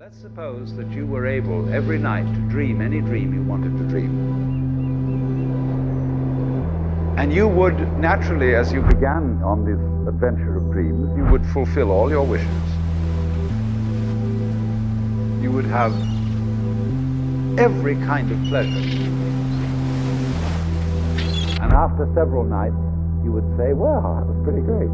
Let's suppose that you were able every night to dream any dream you wanted to dream. And you would naturally, as you began on this adventure of dreams, you would fulfill all your wishes. You would have every kind of pleasure. And after several nights, you would say, well, that was pretty great.